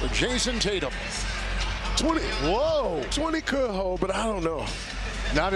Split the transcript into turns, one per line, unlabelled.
for Jason Tatum.
20. Whoa. 20 could hold, but I don't know. Not